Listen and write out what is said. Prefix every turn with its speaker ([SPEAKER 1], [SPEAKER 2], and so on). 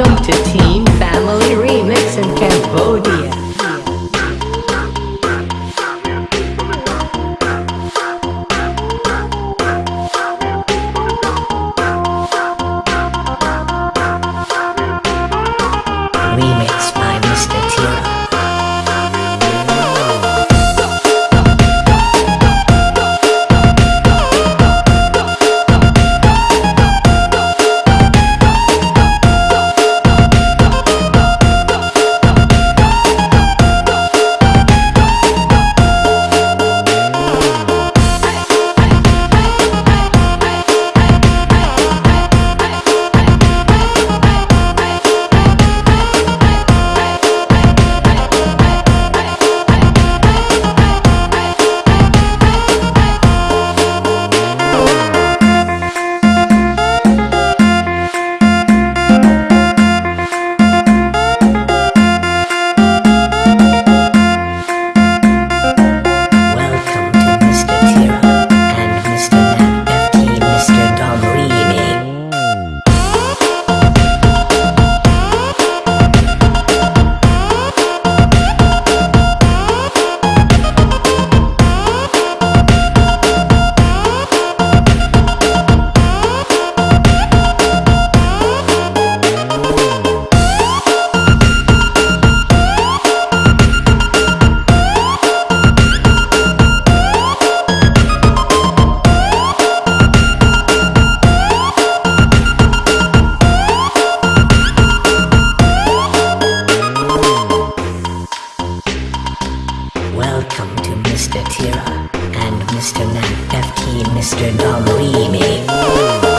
[SPEAKER 1] Welcome to Team Family Remix in Cambodia. Jeff Mr. Dumb Remix.